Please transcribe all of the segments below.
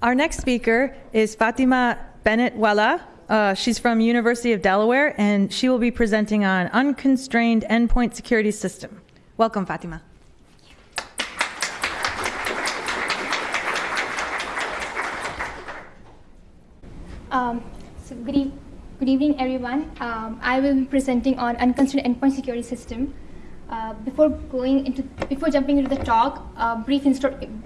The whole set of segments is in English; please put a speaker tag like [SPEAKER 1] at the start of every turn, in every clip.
[SPEAKER 1] Our next speaker is Fatima Bennett Wella. Uh, she's from University of Delaware, and she will be presenting on unconstrained endpoint security system. Welcome, Fatima.
[SPEAKER 2] Um, so good, e good, evening, everyone. Um, I will be presenting on unconstrained endpoint security system. Uh, before going into, before jumping into the talk, a brief,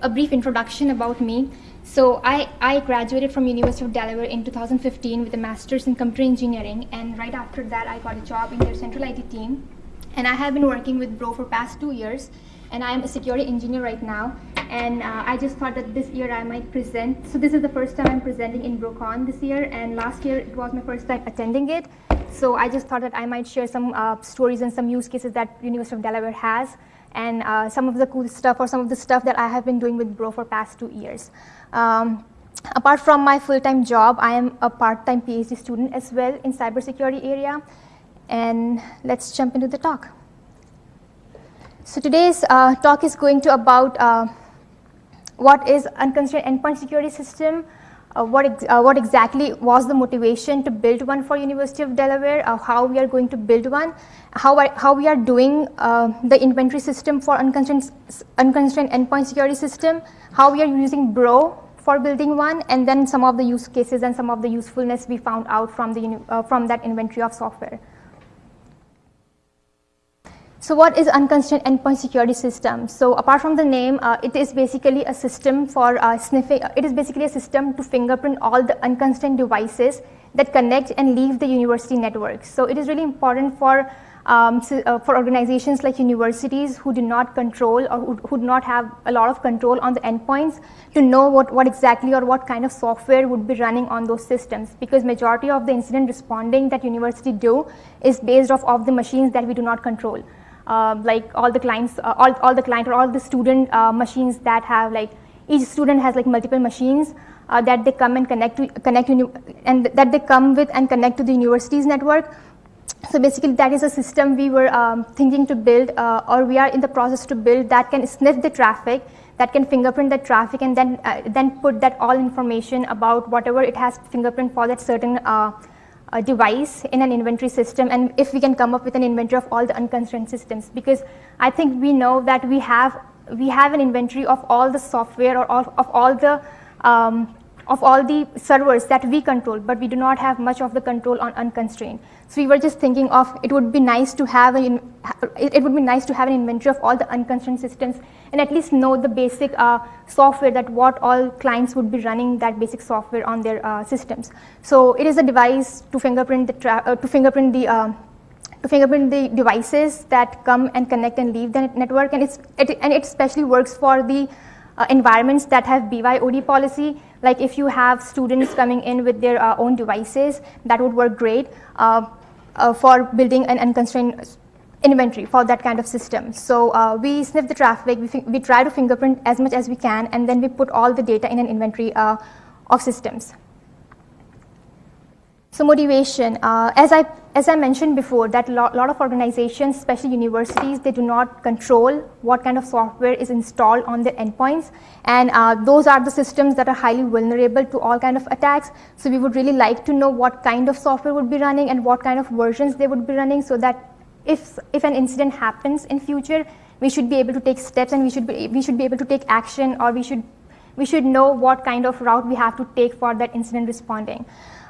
[SPEAKER 2] a brief introduction about me. So I, I graduated from University of Delaware in 2015 with a master's in computer engineering, and right after that, I got a job in their central IT team. And I have been working with Bro for past two years, and I am a security engineer right now. And uh, I just thought that this year I might present. So this is the first time I'm presenting in BroCon this year, and last year it was my first time attending it. So I just thought that I might share some uh, stories and some use cases that University of Delaware has, and uh, some of the cool stuff or some of the stuff that I have been doing with Bro for past two years. Um, apart from my full-time job, I am a part-time PhD student as well in cybersecurity area. And let's jump into the talk. So today's uh, talk is going to about uh, what is unconstrained endpoint security system, uh, what, ex uh, what exactly was the motivation to build one for University of Delaware, uh, how we are going to build one, how, how we are doing uh, the inventory system for unconstrained, unconstrained endpoint security system, how we are using Bro for building one, and then some of the use cases and some of the usefulness we found out from, the, from that inventory of software. So what is unconstrained endpoint security system? So apart from the name, uh, it is basically a system for uh, sniffing, uh, it is basically a system to fingerprint all the unconstrained devices that connect and leave the university network. So it is really important for um, so, uh, for organizations like universities who do not control or who, who, do not have a lot of control on the endpoints to know what, what exactly or what kind of software would be running on those systems because majority of the incident responding that university do is based off of the machines that we do not control uh, like all the clients, uh, all, all the client or all the student uh, machines that have like, each student has like multiple machines uh, that they come and connect to, connect and that they come with and connect to the university's network. So basically that is a system we were um, thinking to build uh, or we are in the process to build that can sniff the traffic, that can fingerprint the traffic and then, uh, then put that all information about whatever it has fingerprint for that certain a device in an inventory system and if we can come up with an inventory of all the unconstrained systems. Because I think we know that we have we have an inventory of all the software or all, of all the um, of all the servers that we control, but we do not have much of the control on unconstrained. So we were just thinking of it would be nice to have an it would be nice to have an inventory of all the unconstrained systems and at least know the basic uh, software that what all clients would be running that basic software on their uh, systems. So it is a device to fingerprint the uh, to fingerprint the uh, to fingerprint the devices that come and connect and leave the network and it's it, and it especially works for the uh, environments that have BYOD policy like if you have students coming in with their uh, own devices, that would work great uh, uh, for building an unconstrained inventory for that kind of system. So uh, we sniff the traffic, we, we, try to fingerprint as much as we can, and then we put all the data in an inventory uh, of systems. So motivation, uh, as, I, as I mentioned before, that a lot, lot, of organizations, especially universities, they do not control what kind of software is installed on their endpoints. And uh, those are the systems that are highly vulnerable to all kind of attacks. So we would really like to know what kind of software would be running and what kind of versions they would be running so that if, if an incident happens in future, we should be able to take steps and we should be, we should be able to take action or we should, we should know what kind of route we have to take for that incident responding.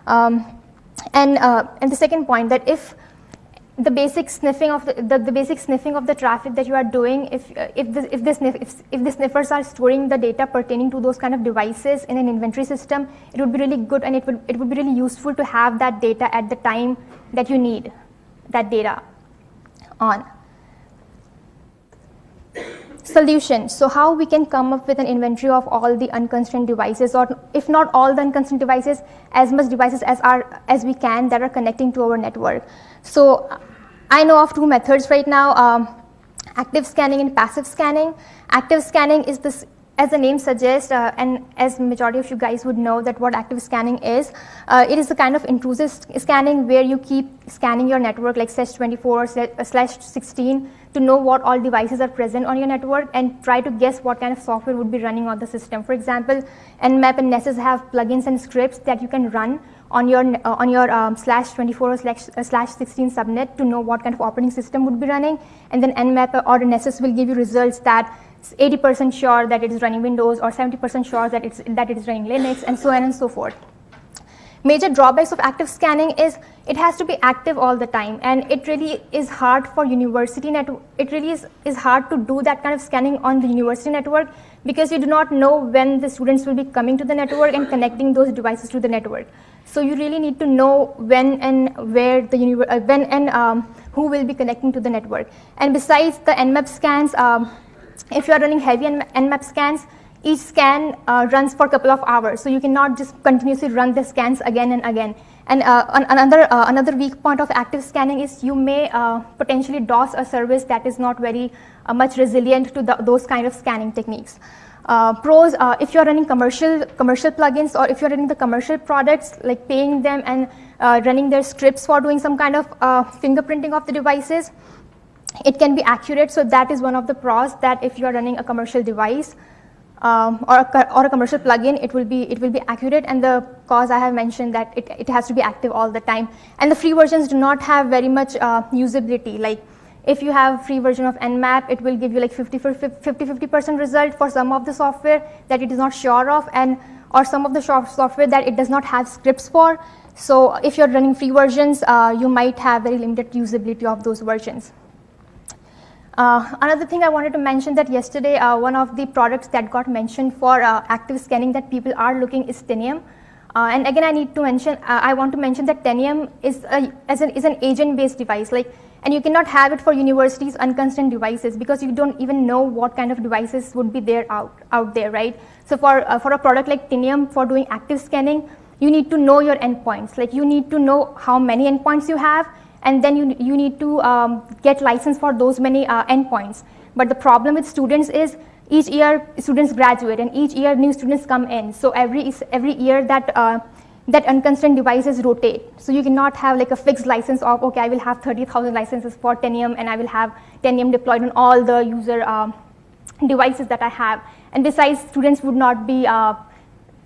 [SPEAKER 2] Um, and, uh, and the second point that if the basic sniffing of the, the, the, basic sniffing of the traffic that you are doing, if, uh, if, the, if, the sniff, if, if the sniffers are storing the data pertaining to those kind of devices in an inventory system, it would be really good and it would, it would be really useful to have that data at the time that you need that data on solution. So how we can come up with an inventory of all the unconstrained devices or if not all the unconstrained devices, as much devices as, are, as we can that are connecting to our network. So I know of two methods right now, um, active scanning and passive scanning. Active scanning is this as the name suggests, uh, and as majority of you guys would know that what active scanning is, uh, it is a kind of intrusive scanning where you keep scanning your network like slash 24 uh, slash 16 to know what all devices are present on your network and try to guess what kind of software would be running on the system. For example, Nmap and Nessus have plugins and scripts that you can run on your, uh, on your um, slash 24 or slash, uh, slash 16 subnet to know what kind of operating system would be running. And then Nmap or Nessus will give you results that 80% sure that it is running Windows or 70% sure that, it's, that it is running Linux and so on and so forth. Major drawbacks of active scanning is it has to be active all the time and it really is hard for university network. It really is, is hard to do that kind of scanning on the university network because you do not know when the students will be coming to the network and connecting those devices to the network. So you really need to know when and where the uh, when and um, who will be connecting to the network. And besides the Nmap scans, um, if you are running heavy Nmap scans, each scan uh, runs for a couple of hours. So you cannot just continuously run the scans again and again. And uh, another, uh, another weak point of active scanning is you may uh, potentially DOS a service that is not very uh, much resilient to the, those kind of scanning techniques. Uh, pros, if you're running commercial, commercial plugins or if you're running the commercial products, like paying them and running their scripts for doing some kind of fingerprinting of the devices, it can be accurate. So that is one of the pros that if you're running a commercial device, um, or, a, or a commercial plugin, it will be it will be accurate. And the cause I have mentioned that it, it has to be active all the time. And the free versions do not have very much uh, usability. Like if you have free version of Nmap, it will give you like 50 50 percent result for some of the software that it is not sure of, and or some of the software that it does not have scripts for. So if you're running free versions, uh, you might have very limited usability of those versions. Uh, another thing I wanted to mention that yesterday uh, one of the products that got mentioned for uh, active scanning that people are looking is Tanium. Uh, and again, I need to mention, uh, I want to mention that Tanium is, a, an, is an agent-based device. Like, and you cannot have it for universities unconstrained devices because you don't even know what kind of devices would be there out, out there, right? So for, uh, for a product like Tanium for doing active scanning, you need to know your endpoints. Like you need to know how many endpoints you have and then you, you need to um, get license for those many uh, endpoints. But the problem with students is each year students graduate and each year new students come in. So every, every year that, uh, that unconstrained devices rotate. So you cannot have like a fixed license of, okay, I will have 30,000 licenses for Tanium and I will have Tanium deployed on all the user uh, devices that I have. And besides, students would not be uh,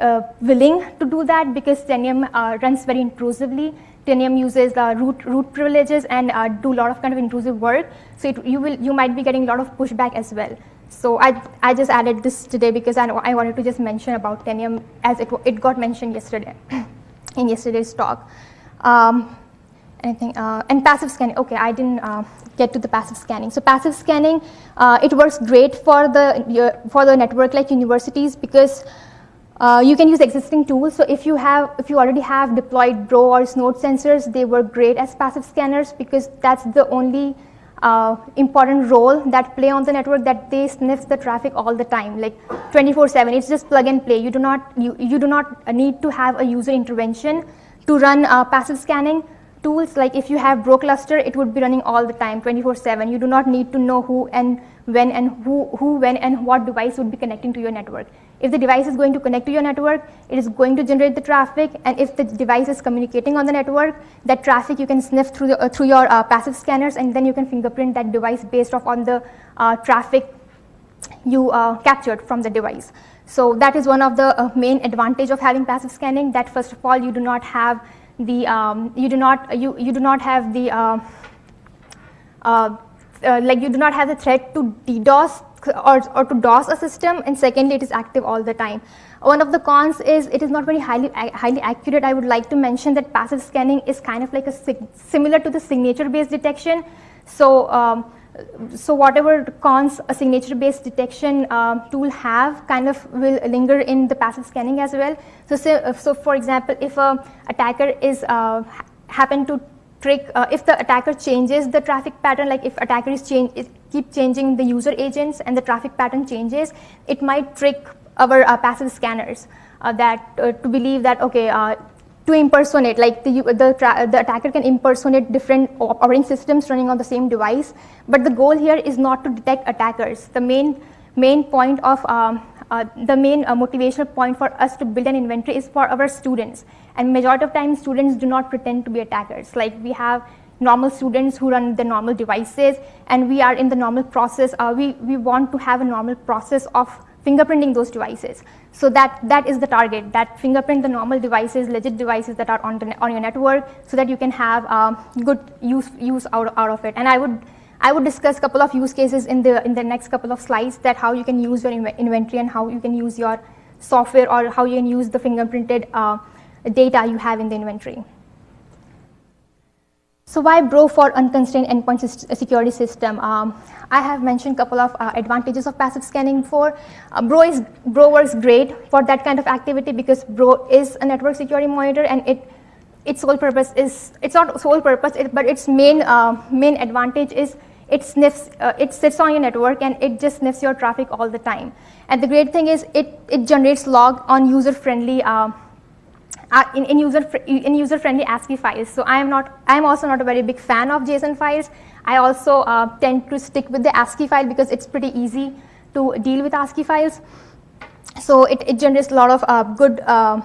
[SPEAKER 2] uh, willing to do that because Tanium uh, runs very intrusively. Tanium uses the root, root privileges and uh, do a lot of kind of intrusive work. So it, you, will, you might be getting a lot of pushback as well. So I, I just added this today because I, I wanted to just mention about Tanium as it, it got mentioned yesterday in yesterday's talk. Um, anything, uh, and passive scanning, okay, I didn't uh, get to the passive scanning. So passive scanning, uh, it works great for the, for the network like universities because uh, you can use existing tools. So if you have, if you already have deployed Bro or Snort sensors, they work great as passive scanners because that's the only uh, important role that play on the network that they sniff the traffic all the time, like 24/7. It's just plug and play. You do not you, you do not need to have a user intervention to run uh, passive scanning tools. Like if you have Bro cluster, it would be running all the time, 24/7. You do not need to know who and when and who, who, when, and what device would be connecting to your network. If the device is going to connect to your network, it is going to generate the traffic, and if the device is communicating on the network, that traffic you can sniff through, the, uh, through your uh, passive scanners, and then you can fingerprint that device based off on the uh, traffic you uh, captured from the device. So that is one of the uh, main advantage of having passive scanning. That first of all, you do not have the um, you do not you you do not have the uh, like you do not have the threat to DDoS or, or to DOS a system, and secondly, it is active all the time. One of the cons is it is not very highly, highly accurate. I would like to mention that passive scanning is kind of like a similar to the signature-based detection. So, um, so whatever cons a signature-based detection um, tool have kind of will linger in the passive scanning as well. So, so, so for example, if a attacker is uh, happen to trick, uh, if the attacker changes the traffic pattern, like if attacker is change, is keep changing the user agents and the traffic pattern changes, it might trick our uh, passive scanners uh, that uh, to believe that, okay, uh, to impersonate, like the, the, the attacker can impersonate different operating systems running on the same device. But the goal here is not to detect attackers. The main main point of um, uh, the main motivational point for us to build an inventory is for our students. And majority of times students do not pretend to be attackers. Like we have normal students who run the normal devices and we are in the normal process. Uh, we, we want to have a normal process of fingerprinting those devices. So that, that is the target, that fingerprint the normal devices, legit devices that are on, the, on your network so that you can have um, good use, use out, out of it. And I would, I would discuss a couple of use cases in the, in the next couple of slides that how you can use your inventory and how you can use your software or how you can use the fingerprinted uh, data you have in the inventory. So why Bro for unconstrained endpoint security system? Um, I have mentioned a couple of uh, advantages of passive scanning before. Uh, Bro, is, Bro works great for that kind of activity because Bro is a network security monitor and it, its sole purpose is, it's not sole purpose, it, but its main, uh, main advantage is it sniffs, uh, it sits on your network and it just sniffs your traffic all the time. And the great thing is it, it generates log on user-friendly uh, uh, in, in, user in user friendly ASCII files. So I am not I am also not a very big fan of JSON files. I also uh, tend to stick with the ASCII file because it's pretty easy to deal with ASCII files. So it, it generates a lot of uh, good uh,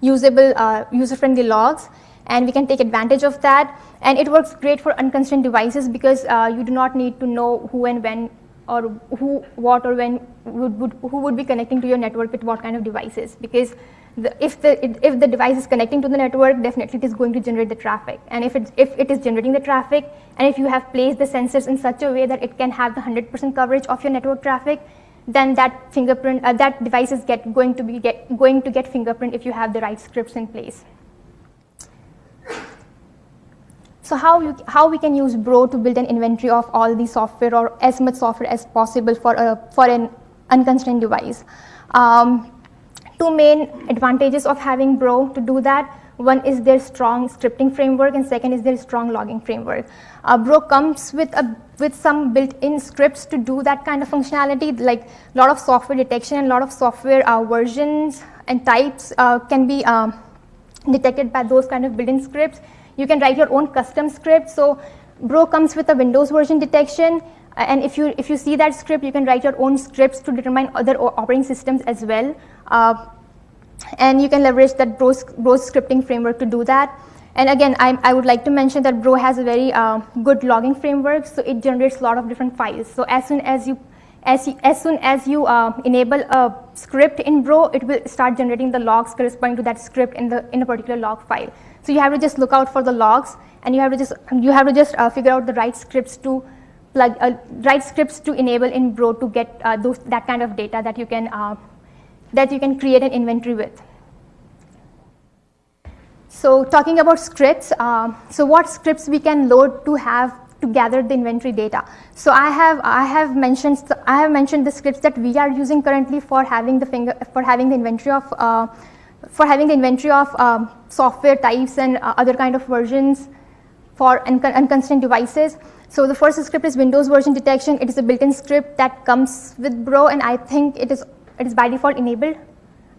[SPEAKER 2] usable uh, user friendly logs and we can take advantage of that. And it works great for unconstrained devices because uh, you do not need to know who and when or who, what or when would, would, who would be connecting to your network with what kind of devices because if, the, if the device is connecting to the network, definitely it is going to generate the traffic. And if, it if it is generating the traffic, and if you have placed the sensors in such a way that it can have the 100% coverage of your network traffic, then that fingerprint, uh, that device is get, going, to be get, going to get fingerprint if you have the right scripts in place. So how, you, how we can use Bro to build an inventory of all the software or as much software as possible for, a, for an unconstrained device. Um, two main advantages of having Bro to do that. One is their strong scripting framework and second is their strong logging framework. Uh, Bro comes with, a, with some built-in scripts to do that kind of functionality like a lot of software detection and a lot of software uh, versions and types uh, can be um, detected by those kind of built-in scripts. You can write your own custom script. So Bro comes with a Windows version detection and if you, if you see that script, you can write your own scripts to determine other operating systems as well. Uh, and you can leverage that Bro, Bro scripting framework to do that. And again, I, I would like to mention that Bro has a very uh, good logging framework, so it generates a lot of different files. So as soon as you as, as soon as you uh, enable a script in Bro, it will start generating the logs corresponding to that script in the in a particular log file. So you have to just look out for the logs, and you have to just you have to just uh, figure out the right scripts to plug uh, write scripts to enable in Bro to get uh, those that kind of data that you can uh, that you can create an inventory with. So talking about scripts, um, so what scripts we can load to have to gather the inventory data. So I have I have mentioned I have mentioned the scripts that we are using currently for having the finger for having the inventory of uh, for having the inventory of um, software types and uh, other kind of versions for unconstrained devices. So the first script is Windows version detection. It is a built-in script that comes with Bro, and I think it is it is by default enabled.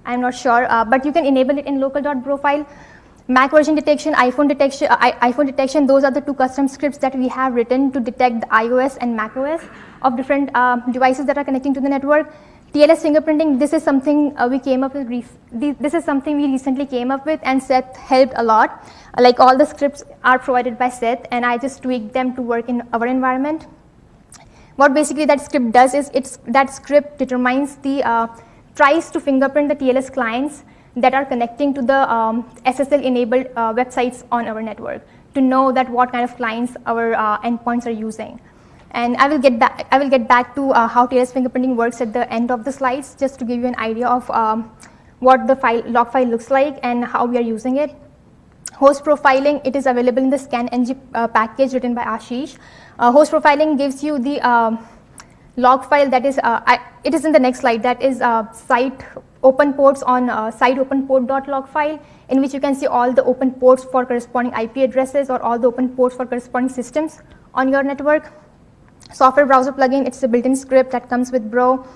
[SPEAKER 2] I'm not sure, uh, but you can enable it in local.bro file. Mac version detection, iPhone detection, uh, iPhone detection. Those are the two custom scripts that we have written to detect the iOS and Mac OS of different uh, devices that are connecting to the network. TLS fingerprinting, this is something uh, we came up with, this is something we recently came up with and Seth helped a lot. Like all the scripts are provided by Seth and I just tweaked them to work in our environment. What basically that script does is it's, that script determines the, uh, tries to fingerprint the TLS clients that are connecting to the um, SSL enabled uh, websites on our network to know that what kind of clients our uh, endpoints are using. And I will get back, I will get back to uh, how TLS fingerprinting works at the end of the slides, just to give you an idea of um, what the file, log file looks like and how we are using it. Host profiling, it is available in the ScanNG uh, package written by Ashish. Uh, host profiling gives you the um, log file that is, uh, I, it is in the next slide, that is uh, site open ports on uh, site open port.log file in which you can see all the open ports for corresponding IP addresses or all the open ports for corresponding systems on your network. Software browser plugin, it's a built-in script that comes with Bro.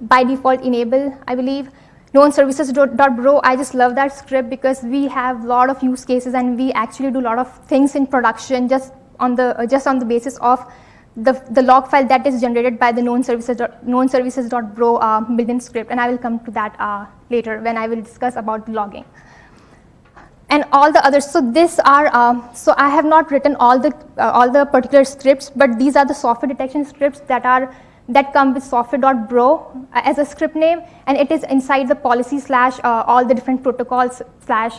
[SPEAKER 2] By default enable, I believe. Known services.bro, I just love that script because we have a lot of use cases and we actually do a lot of things in production just on the, uh, just on the basis of the, the log file that is generated by the known services known services.bro uh, built-in script, and I will come to that uh, later when I will discuss about logging. And all the others. So these are. Uh, so I have not written all the uh, all the particular scripts, but these are the software detection scripts that are that come with software.bro uh, as a script name, and it is inside the policy slash uh, all the different protocols slash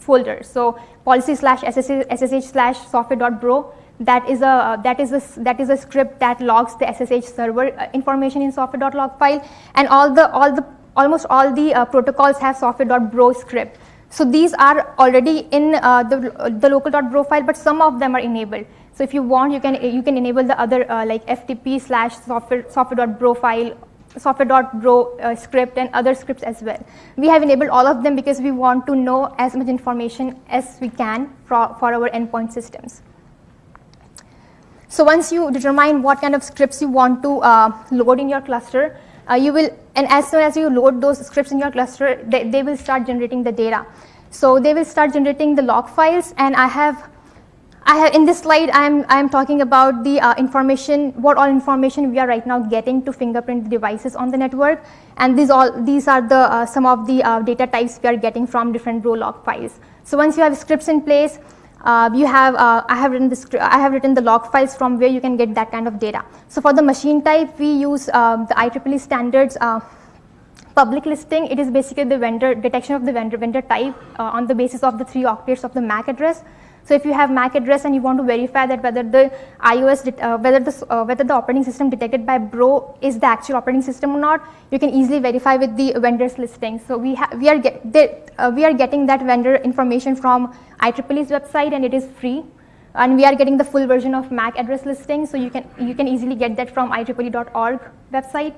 [SPEAKER 2] folder. So policy slash ssh slash software.bro that is a that is a that is a script that logs the SSH server uh, information in software.log file, and all the all the almost all the uh, protocols have software.bro script. So these are already in uh, the the local.bro file, but some of them are enabled. So if you want, you can you can enable the other uh, like FTP slash software software.bro file software.bro uh, script and other scripts as well. We have enabled all of them because we want to know as much information as we can for, for our endpoint systems. So once you determine what kind of scripts you want to uh, load in your cluster, uh, you will, and as soon as you load those scripts in your cluster, they, they will start generating the data. So they will start generating the log files, and I have, I have in this slide, I'm, I'm talking about the uh, information, what all information we are right now getting to fingerprint devices on the network, and these all, these are the uh, some of the uh, data types we are getting from different Bro log files. So once you have scripts in place, uh, you have, uh, I, have written the I have written the log files from where you can get that kind of data. So for the machine type, we use um, the IEEE standards uh, public listing. It is basically the vendor detection of the vendor, vendor type uh, on the basis of the three octaves of the MAC address. So if you have MAC address and you want to verify that whether the iOS, uh, whether the uh, whether the operating system detected by Bro is the actual operating system or not, you can easily verify with the vendor's listing. So we we are get uh, we are getting that vendor information from IEEE's website and it is free. And we are getting the full version of MAC address listing, so you can you can easily get that from IEEE.org website.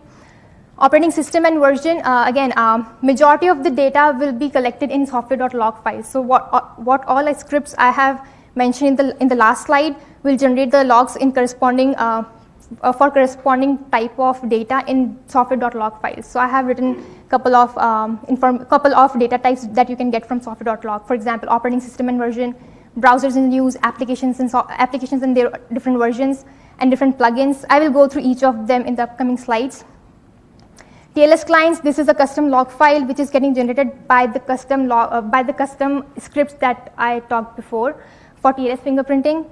[SPEAKER 2] Operating system and version, uh, again, um, majority of the data will be collected in software.log files. So what, uh, what all scripts I have mentioned in the, in the last slide will generate the logs in corresponding, uh, uh for corresponding type of data in software.log files. So I have written couple of um, inform, couple of data types that you can get from software.log. For example, operating system and version, browsers in use, applications and so, applications and their different versions, and different plugins. I will go through each of them in the upcoming slides. TLS clients, this is a custom log file which is getting generated by the custom log, uh, by the custom scripts that I talked before for TLS fingerprinting.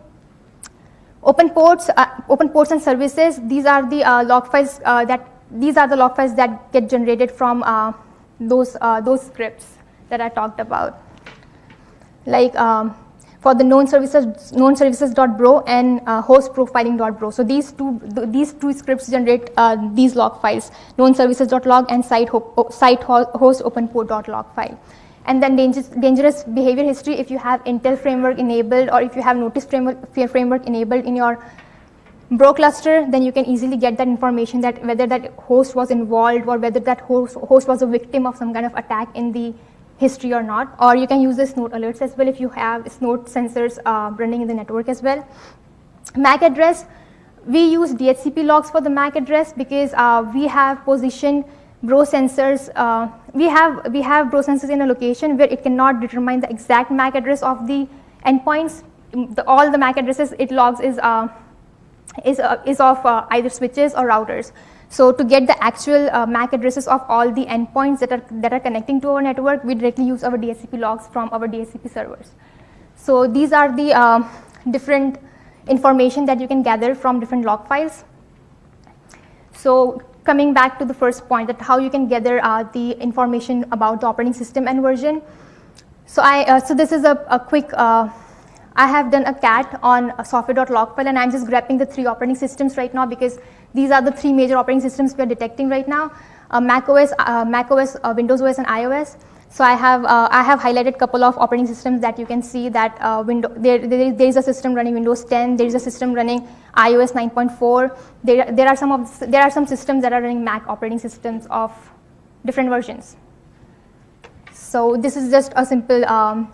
[SPEAKER 2] Open ports, uh, open ports and services. These are the uh, log files uh, that these are the log files that get generated from uh, those uh, those scripts that I talked about. Like um, for the known services known services.bro and uh, host profiling.bro. So these two th these two scripts generate uh, these log files known services.log and site, ho site ho host file. And then dangerous, dangerous behavior history if you have Intel framework enabled or if you have notice framework, framework enabled in your Bro cluster, then you can easily get that information that whether that host was involved or whether that host, host was a victim of some kind of attack in the history or not, or you can use the snort alerts as well if you have snort sensors uh, running in the network as well. MAC address, we use DHCP logs for the MAC address because uh, we have positioned bro sensors, uh, we have we have bro sensors in a location where it cannot determine the exact MAC address of the endpoints. The, all the MAC addresses it logs is uh, is, uh, is of uh, either switches or routers. So to get the actual uh, MAC addresses of all the endpoints that are, that are connecting to our network, we directly use our DHCP logs from our DHCP servers. So these are the uh, different information that you can gather from different log files. So coming back to the first point that how you can gather uh, the information about the operating system and version. So I, uh, so this is a, a quick uh, I have done a cat on a software.log file and I'm just grabbing the three operating systems right now because these are the three major operating systems we are detecting right now, uh, Mac OS, uh, Mac OS, uh, Windows OS and iOS. So I have, uh, I have highlighted a couple of operating systems that you can see that uh, window, there, there, there is a system running Windows 10, there is a system running iOS 9.4, there, there, are some of, there are some systems that are running Mac operating systems of different versions. So this is just a simple um,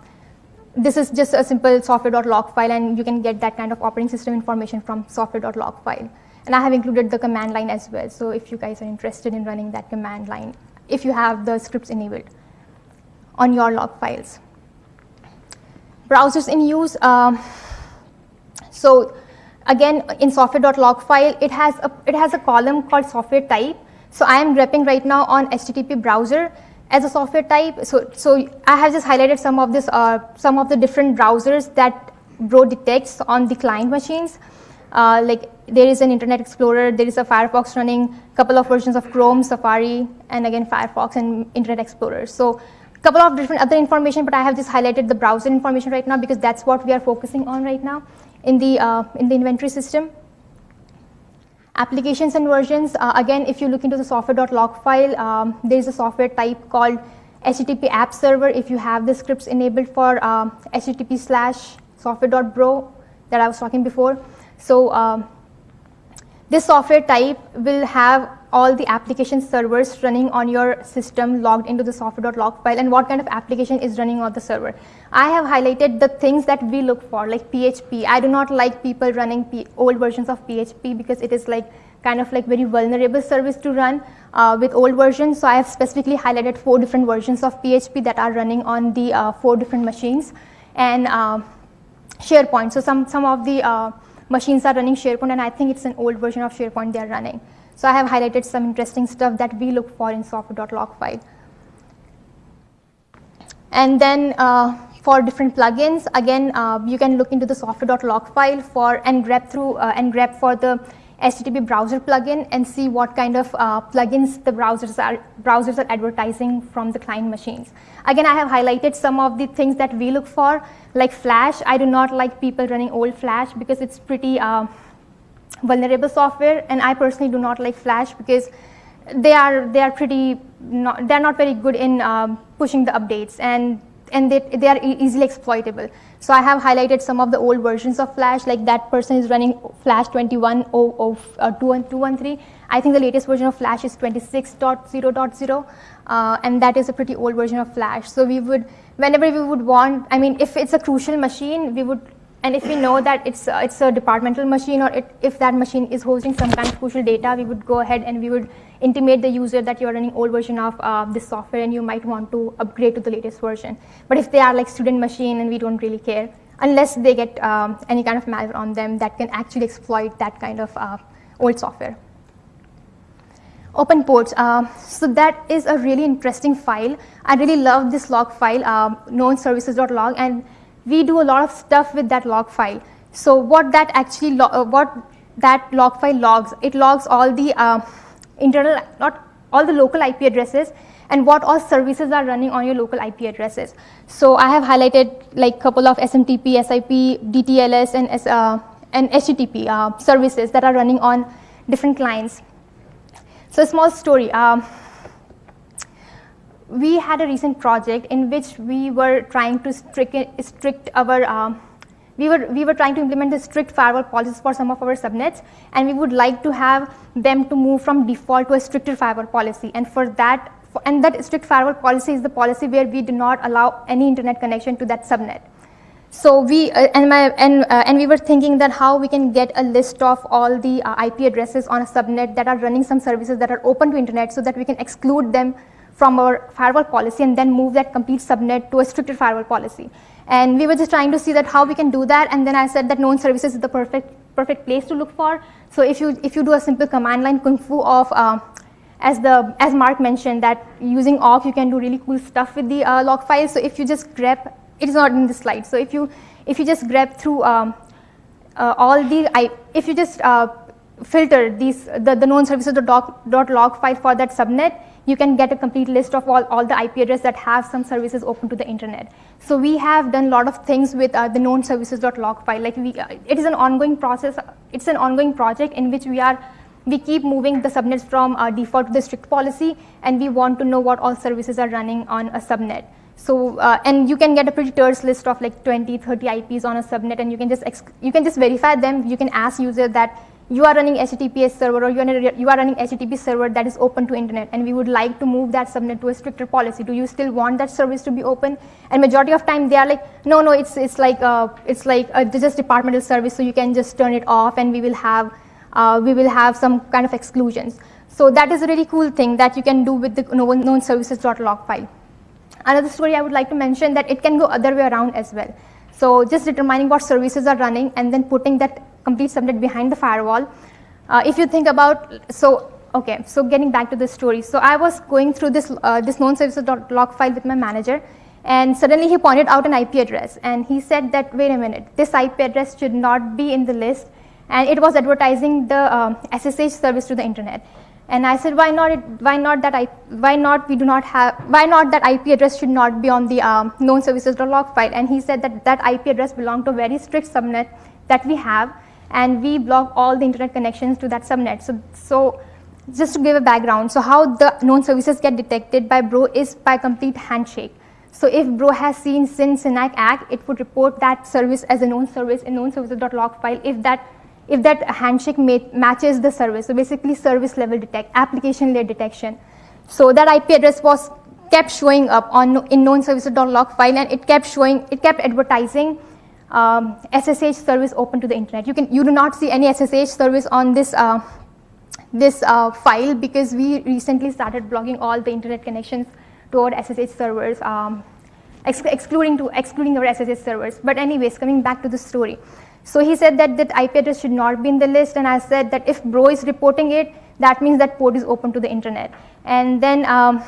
[SPEAKER 2] this is just a simple software.log file and you can get that kind of operating system information from software.log file. And I have included the command line as well. So if you guys are interested in running that command line, if you have the scripts enabled on your log files. Browsers in use. Um, so Again, in software.log file, it has a, it has a column called software type. So I am grepping right now on HTTP browser as a software type. So, so I have just highlighted some of this, uh, some of the different browsers that Bro detects on the client machines. Uh, like there is an Internet Explorer, there is a Firefox running, couple of versions of Chrome, Safari, and again Firefox and Internet Explorer. So a couple of different other information, but I have just highlighted the browser information right now because that's what we are focusing on right now in the, uh, in the inventory system. Applications and versions, uh, again, if you look into the software.log file, um, there is a software type called HTTP app server. If you have the scripts enabled for uh, HTTP slash software.bro that I was talking before. So um, this software type will have all the application servers running on your system logged into the software.log file and what kind of application is running on the server. I have highlighted the things that we look for like PHP. I do not like people running P old versions of PHP because it is like kind of like very vulnerable service to run uh, with old versions. So I have specifically highlighted four different versions of PHP that are running on the uh, four different machines and uh, SharePoint. So some, some of the uh, machines are running SharePoint and I think it's an old version of SharePoint they are running. So I have highlighted some interesting stuff that we look for in software.log file. And then uh, for different plugins, again, uh, you can look into the software.log file for and grep through uh, and grep for the HTTP browser plugin and see what kind of uh, plugins the browsers are, browsers are advertising from the client machines. Again, I have highlighted some of the things that we look for, like Flash. I do not like people running old Flash because it's pretty uh, vulnerable software, and I personally do not like Flash because they are they are pretty not, they're not very good in um, pushing the updates and and they, they are easily exploitable. So I have highlighted some of the old versions of Flash, like that person is running Flash 21.213. Uh, I think the latest version of Flash is 26.0.0, uh, and that is a pretty old version of Flash. So we would, whenever we would want, I mean, if it's a crucial machine, we would and if we know that it's, uh, it's a departmental machine or it, if that machine is hosting some kind of crucial data, we would go ahead and we would intimate the user that you're running old version of uh, this software and you might want to upgrade to the latest version. But if they are like student machine and we don't really care, unless they get um, any kind of malware on them that can actually exploit that kind of uh, old software. Open ports. Uh, so that is a really interesting file. I really love this log file, uh, known services.log, and we do a lot of stuff with that log file. So what that actually, uh, what that log file logs, it logs all the uh, internal, not all the local IP addresses and what all services are running on your local IP addresses. So I have highlighted like couple of SMTP, SIP, DTLS and, uh, and HTTP uh, services that are running on different clients. So a small story. Um, we had a recent project in which we were trying to strict, strict our, um, we, were, we were trying to implement the strict firewall policies for some of our subnets, and we would like to have them to move from default to a stricter firewall policy. And for that, and that strict firewall policy is the policy where we do not allow any internet connection to that subnet. So we uh, and my and uh, and we were thinking that how we can get a list of all the uh, IP addresses on a subnet that are running some services that are open to internet, so that we can exclude them from our firewall policy and then move that complete subnet to a stricter firewall policy. And we were just trying to see that how we can do that. And then I said that known services is the perfect, perfect place to look for. So if you, if you do a simple command line kung fu of, uh, as, the, as Mark mentioned, that using awk, you can do really cool stuff with the uh, log files. So if you just grep, it is not in the slide. So if you, if you just grep through um, uh, all the, I, if you just uh, filter these, the, the known services dot, dot log file for that subnet, you can get a complete list of all, all the IP addresses that have some services open to the internet. So we have done a lot of things with uh, the known services.log file. Like we, uh, it is an ongoing process. It's an ongoing project in which we are we keep moving the subnets from uh, default to the strict policy, and we want to know what all services are running on a subnet. So, uh, and you can get a pretty terse list of like 20, 30 IPs on a subnet, and you can just you can just verify them. You can ask user that you are running HTTPS server or you are, you are running HTTP server that is open to internet and we would like to move that subnet to a stricter policy. Do you still want that service to be open? And majority of time they are like, no, no, it's, it's like, uh, it's like uh, just departmental service so you can just turn it off and we will have, uh, we will have some kind of exclusions. So that is a really cool thing that you can do with the known services.log file. Another story I would like to mention that it can go other way around as well. So just determining what services are running and then putting that complete subnet behind the firewall. Uh, if you think about, so okay, so getting back to the story. So I was going through this, uh, this known services.log file with my manager and suddenly he pointed out an IP address and he said that, wait a minute, this IP address should not be in the list and it was advertising the um, SSH service to the internet. And I said, why not? It, why not that? I, why not? We do not have. Why not that IP address should not be on the um, known services.log file? And he said that that IP address belonged to a very strict subnet that we have, and we block all the internet connections to that subnet. So, so just to give a background, so how the known services get detected by Bro is by complete handshake. So if Bro has seen SYN SYNACK ACK, it would report that service as a known service in known services.log file if that if that handshake matches the service. So basically service level detect, application layer detection. So that IP address was kept showing up on in known services.log file and it kept showing, it kept advertising um, SSH service open to the internet. You can, you do not see any SSH service on this, uh, this uh, file because we recently started blocking all the internet connections toward SSH servers, um, ex excluding to excluding our SSH servers. But anyways, coming back to the story. So he said that that IP address should not be in the list and I said that if bro is reporting it, that means that port is open to the internet. And then um,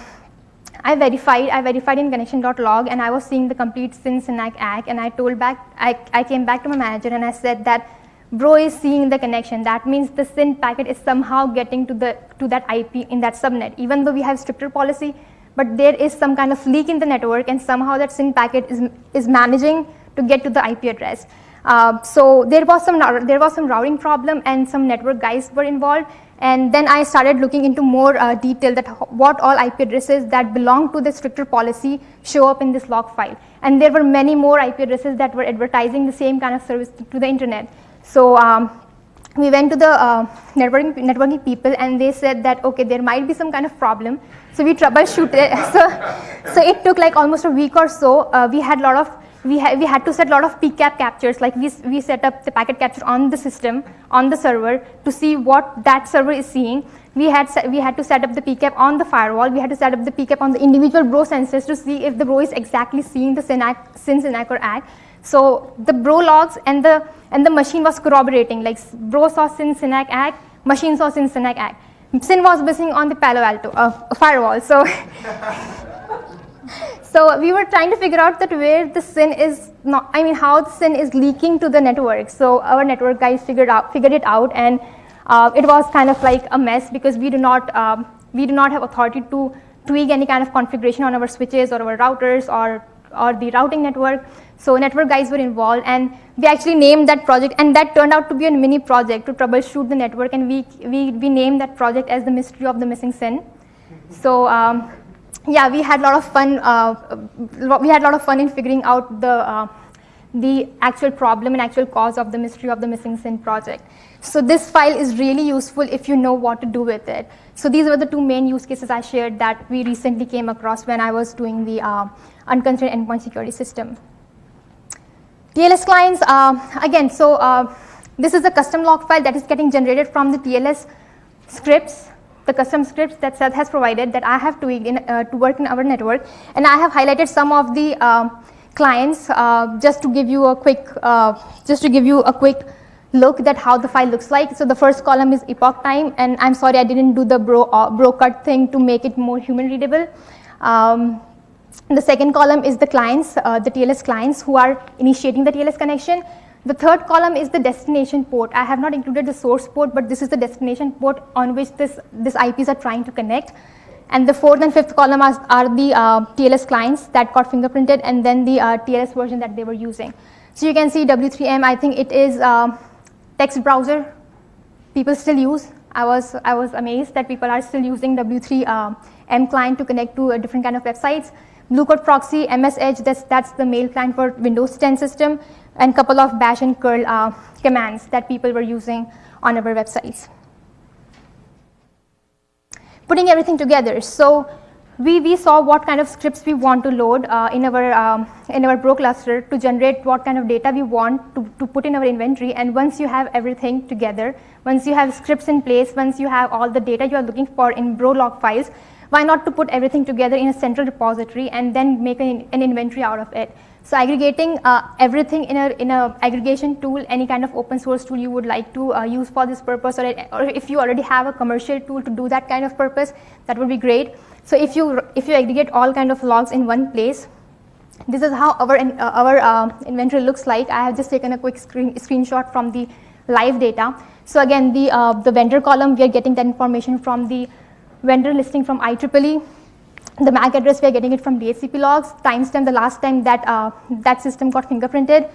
[SPEAKER 2] I verified, I verified in connection.log and I was seeing the complete SYN SYNACK ACK and I told back, I, I came back to my manager and I said that bro is seeing the connection. That means the SYN packet is somehow getting to, the, to that IP in that subnet. Even though we have stricter policy, but there is some kind of leak in the network and somehow that SYN packet is, is managing to get to the IP address. Uh, so there was some there was some routing problem and some network guys were involved. And then I started looking into more uh, detail that what all IP addresses that belong to the stricter policy show up in this log file. And there were many more IP addresses that were advertising the same kind of service to the internet. So um, we went to the uh, networking, networking people and they said that okay there might be some kind of problem. So we troubleshooted so, so it took like almost a week or so. Uh, we had a lot of we, ha we had to set a lot of PCAP captures, like we, we set up the packet capture on the system, on the server, to see what that server is seeing. We had, we had to set up the PCAP on the firewall. We had to set up the PCAP on the individual bro sensors to see if the bro is exactly seeing the SYNACK, SYN, or ACK. So the bro logs and the, and the machine was corroborating, like bro saw SYN, SYNACK, ACK, machine saw SYN, SYNACK, ACK. SYN was missing on the Palo Alto uh, firewall. So So we were trying to figure out that where the SYN is not, I mean, how the SYN is leaking to the network. So our network guys figured out, figured it out, and uh, it was kind of like a mess because we do not, um, we do not have authority to tweak any kind of configuration on our switches or our routers or or the routing network. So network guys were involved, and we actually named that project, and that turned out to be a mini project to troubleshoot the network, and we we we named that project as the mystery of the missing SYN. So. Um, yeah, we had a lot of fun. Uh, we had a lot of fun in figuring out the uh, the actual problem and actual cause of the mystery of the missing SYN project. So this file is really useful if you know what to do with it. So these were the two main use cases I shared that we recently came across when I was doing the uh, unconstrained endpoint security system. TLS clients, uh, again, so uh, this is a custom log file that is getting generated from the TLS scripts the custom scripts that Seth has provided that I have tweaked in, uh, to work in our network. And I have highlighted some of the uh, clients uh, just to give you a quick, uh, just to give you a quick look at how the file looks like. So the first column is epoch time, and I'm sorry I didn't do the bro, uh, bro cut thing to make it more human readable. Um, the second column is the clients, uh, the TLS clients who are initiating the TLS connection. The third column is the destination port. I have not included the source port, but this is the destination port on which this, this IPs are trying to connect. And the fourth and fifth column are, are the uh, TLS clients that got fingerprinted and then the uh, TLS version that they were using. So you can see W3M, I think it is uh, text browser people still use. I was, I was amazed that people are still using W3M uh, client to connect to a different kind of websites. Blue Coat Proxy, MS Edge, that's, that's the mail client for Windows 10 system and couple of bash and curl uh, commands that people were using on our websites. Putting everything together. So we, we saw what kind of scripts we want to load uh, in, our, um, in our Bro cluster to generate what kind of data we want to, to put in our inventory. And once you have everything together, once you have scripts in place, once you have all the data you are looking for in Bro log files, why not to put everything together in a central repository and then make an, an inventory out of it. So aggregating uh, everything in a in a aggregation tool, any kind of open source tool you would like to uh, use for this purpose, or, or if you already have a commercial tool to do that kind of purpose, that would be great. So if you if you aggregate all kind of logs in one place, this is how our uh, our uh, inventory looks like. I have just taken a quick screen, screenshot from the live data. So again, the uh, the vendor column we are getting that information from the vendor listing from IEEE the MAC address, we are getting it from DHCP logs, timestamp the last time that, uh, that system got fingerprinted,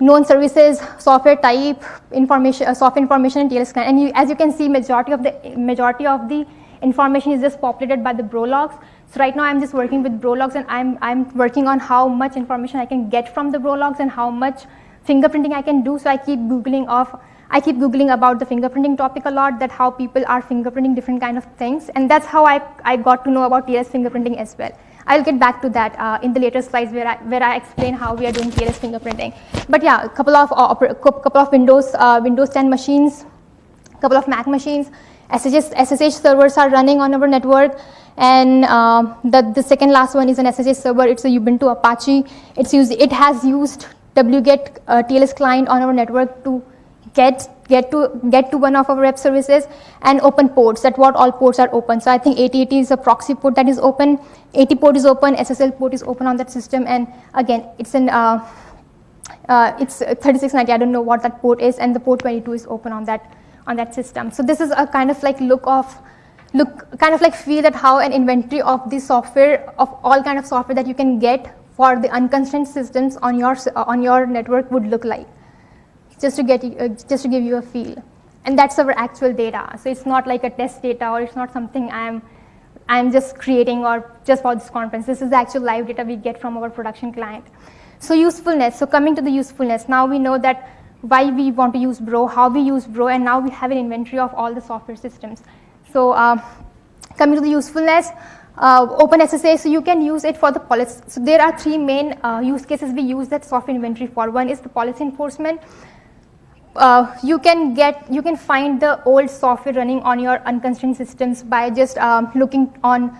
[SPEAKER 2] known services, software type, information, uh, software information, and TLS client. And you, as you can see, majority of the majority of the information is just populated by the bro logs. So right now I'm just working with bro logs and I'm, I'm working on how much information I can get from the bro logs and how much fingerprinting I can do. So I keep Googling of I keep Googling about the fingerprinting topic a lot, that how people are fingerprinting different kind of things. And that's how I, I got to know about TLS fingerprinting as well. I'll get back to that uh, in the later slides where I, where I explain how we are doing TLS fingerprinting. But yeah, a couple of, uh, couple of Windows, uh, Windows 10 machines, a couple of Mac machines, SSH, SSH servers are running on our network. And uh, the, the second last one is an SSH server. It's a Ubuntu Apache. It's used, it has used wget uh, TLS client on our network to get get to get to one of our web services and open ports. That what all ports are open. So i think 8080 is a proxy port that is open. 80 port is open. Ssl port is open on that system. And again it's an uh, uh, it's 3690 i don't know what that port is. And the port 22 is open on that on that system. So this is a kind of like look of look kind of like feel that how an inventory of the software of all kind of software that you can get for the unconstrained systems on your on your network would look like just to get uh, just to give you a feel. And that's our actual data. So it's not like a test data or it's not something I'm I'm just creating or just for this conference. This is the actual live data we get from our production client. So usefulness. So coming to the usefulness, now we know that why we want to use Bro, how we use Bro, and now we have an inventory of all the software systems. So uh, coming to the usefulness, uh, OpenSSH, so you can use it for the policy. So there are three main uh, use cases we use that software inventory for. One is the policy enforcement uh, you can get you can find the old software running on your unconstrained systems by just um, looking on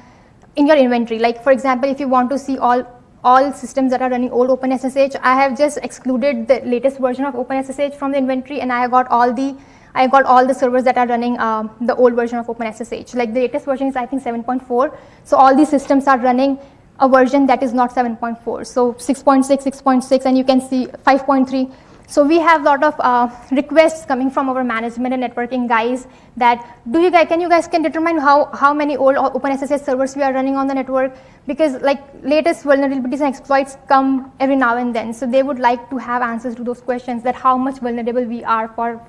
[SPEAKER 2] in your inventory. Like for example if you want to see all all systems that are running old OpenSSH I have just excluded the latest version of OpenSSH from the inventory and I got all the I got all the servers that are running um, the old version of OpenSSH. Like the latest version is I think 7.4 so all these systems are running a version that is not 7.4 so 6.6 6.6 and you can see 5.3 so we have a lot of uh, requests coming from our management and networking guys that do you guys, can you guys can determine how, how many old OpenSSH servers we are running on the network? Because like latest vulnerabilities and exploits come every now and then. So they would like to have answers to those questions that how much vulnerable we are for,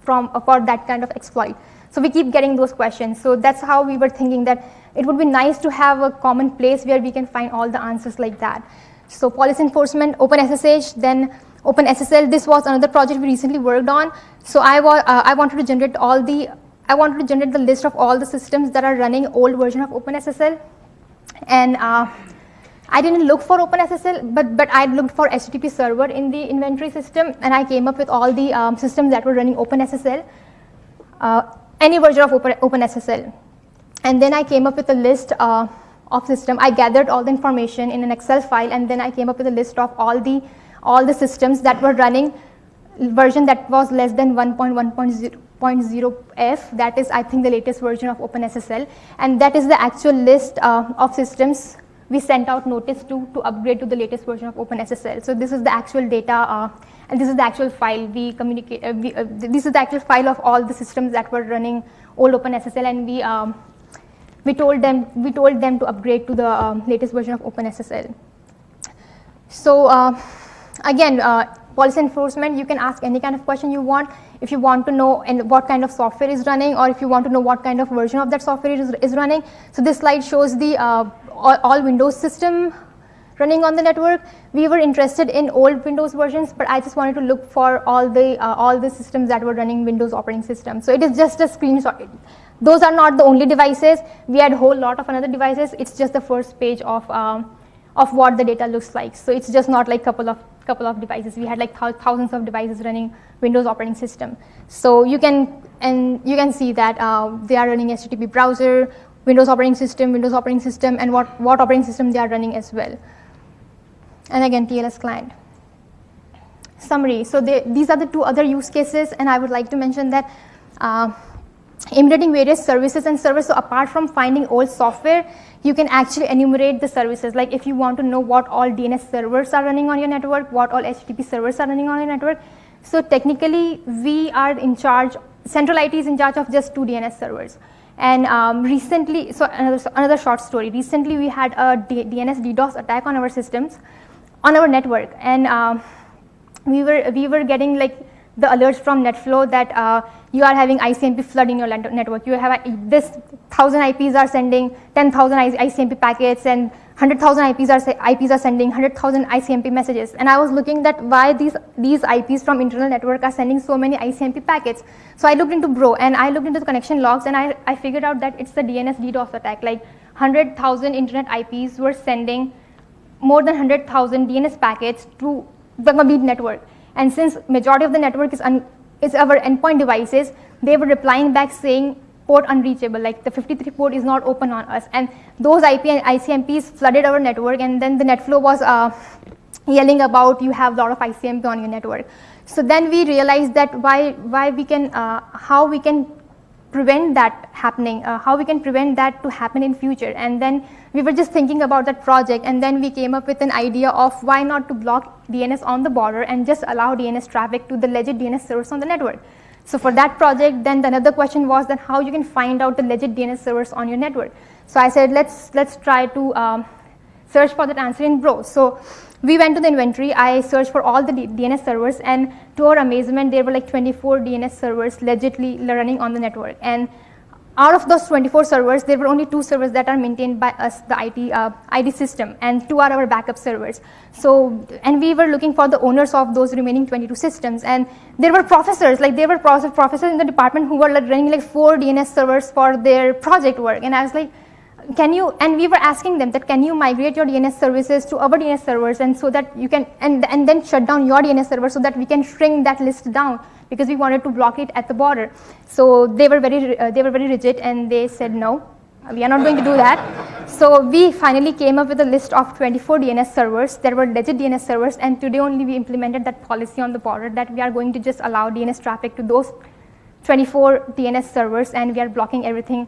[SPEAKER 2] from, for that kind of exploit. So we keep getting those questions. So that's how we were thinking that it would be nice to have a common place where we can find all the answers like that. So policy enforcement, OpenSSH, then OpenSSL, this was another project we recently worked on. So I, uh, I wanted to generate all the, I wanted to generate the list of all the systems that are running old version of OpenSSL. And uh, I didn't look for OpenSSL, but, but I looked for HTTP server in the inventory system, and I came up with all the um, systems that were running OpenSSL, uh, any version of Open, OpenSSL. And then I came up with a list uh, of system. I gathered all the information in an Excel file, and then I came up with a list of all the all the systems that were running version that was less than 1.1.0f that is I think the latest version of OpenSSL and that is the actual list uh, of systems we sent out notice to to upgrade to the latest version of OpenSSL. So this is the actual data uh, and this is the actual file we communicate, uh, we, uh, this is the actual file of all the systems that were running old OpenSSL and we um, we told them we told them to upgrade to the um, latest version of OpenSSL. So uh, again, uh, policy enforcement, you can ask any kind of question you want. If you want to know and what kind of software is running or if you want to know what kind of version of that software is, is running. So this slide shows the uh, all, all, Windows system running on the network. We were interested in old Windows versions, but I just wanted to look for all the, uh, all the systems that were running Windows operating system. So it is just a screenshot. Those are not the only devices. We had a whole lot of another devices. It's just the first page of, um, of what the data looks like. So it's just not like a couple of couple of devices. We had like thousands of devices running Windows operating system. So you can and you can see that uh, they are running HTTP browser, Windows operating system, Windows operating system, and what what operating system they are running as well. and again TLS client. Summary. So they, these are the two other use cases, and I would like to mention that uh, emulating various services and servers. So apart from finding old software, you can actually enumerate the services. Like if you want to know what all DNS servers are running on your network, what all HTTP servers are running on your network. So technically, we are in charge, Central IT is in charge of just two DNS servers. And um, recently, so another, another short story. Recently, we had a D DNS DDoS attack on our systems, on our network, and um, we were we were getting like the alerts from NetFlow that uh, you are having ICMP flood in your network. You have a, this 1,000 IPs are sending 10,000 ICMP packets and 100,000 IPs are, IPs are sending 100,000 ICMP messages. And I was looking that why these, these IPs from internal network are sending so many ICMP packets. So I looked into Bro and I looked into the connection logs and I, I figured out that it's the DNS DDoS attack. Like 100,000 internet IPs were sending more than 100,000 DNS packets to the complete network. And since majority of the network is, is our endpoint devices, they were replying back saying port unreachable, like the 53 port is not open on us. And those IP and ICMPs flooded our network and then the NetFlow was uh, yelling about you have a lot of ICMP on your network. So then we realized that why, why we can, uh, how we can prevent that happening, uh, how we can prevent that to happen in future. And then we were just thinking about that project and then we came up with an idea of why not to block DNS on the border and just allow DNS traffic to the legit DNS servers on the network. So for that project, then the another question was that how you can find out the legit DNS servers on your network. So I said, let's, let's try to um, search for that answer in Bro. So we went to the inventory, I searched for all the D DNS servers and to our amazement, there were like 24 DNS servers legitly running on the network. And out of those 24 servers, there were only two servers that are maintained by us, the IT, uh, ID system, and two are our backup servers. So, and we were looking for the owners of those remaining 22 systems, and there were professors, like there were professors in the department who were like running like four DNS servers for their project work, and I was like, can you, and we were asking them that can you migrate your DNS services to our DNS servers and so that you can, and, and then shut down your DNS server so that we can shrink that list down because we wanted to block it at the border. So they were very, uh, they were very rigid and they said no, we are not going to do that. So we finally came up with a list of 24 DNS servers. There were legit DNS servers and today only we implemented that policy on the border that we are going to just allow DNS traffic to those 24 DNS servers and we are blocking everything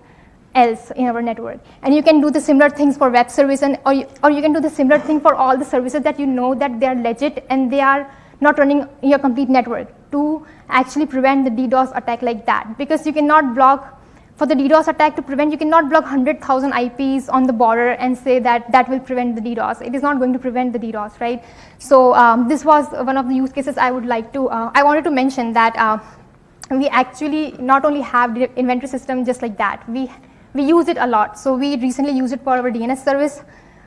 [SPEAKER 2] else in our network. And you can do the similar things for web service and or you, or you can do the similar thing for all the services that you know that they are legit and they are not running your complete network to actually prevent the DDoS attack like that. Because you cannot block, for the DDoS attack to prevent, you cannot block 100,000 IPs on the border and say that that will prevent the DDoS. It is not going to prevent the DDoS, right? So um, this was one of the use cases I would like to, uh, I wanted to mention that uh, we actually not only have the inventory system just like that, we we use it a lot. So we recently used it for our DNS service,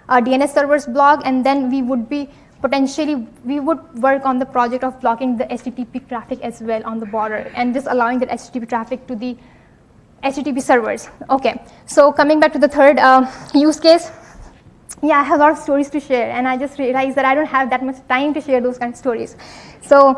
[SPEAKER 2] our DNS servers blog, and then we would be potentially, we would work on the project of blocking the HTTP traffic as well on the border and just allowing the HTTP traffic to the HTTP servers. Okay, so coming back to the third uh, use case, yeah, I have a lot of stories to share, and I just realized that I don't have that much time to share those kind of stories. So,